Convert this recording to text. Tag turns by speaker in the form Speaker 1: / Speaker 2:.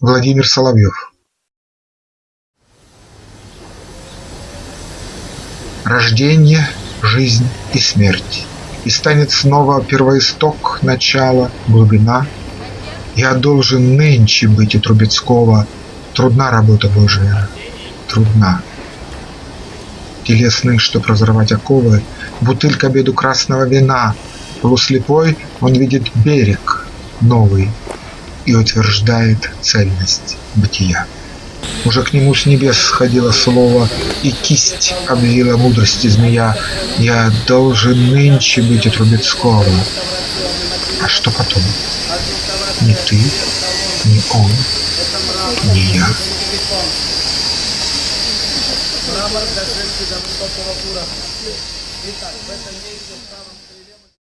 Speaker 1: Владимир Соловьев Рождение, жизнь и смерть. И станет снова первоисток, начало, глубина. Я должен нынче быть у Трубецкого. Трудна работа Божия, трудна. Телесный, чтоб разорвать оковы, Бутыль к обеду красного вина. Полуслепой он видит берег новый И утверждает цельность бытия. Уже к нему с небес сходило слово, И кисть обвила мудрости змея. Я должен нынче быть у Трубецкого. А что потом? Ни ты, ни он, ни я.
Speaker 2: Мрамор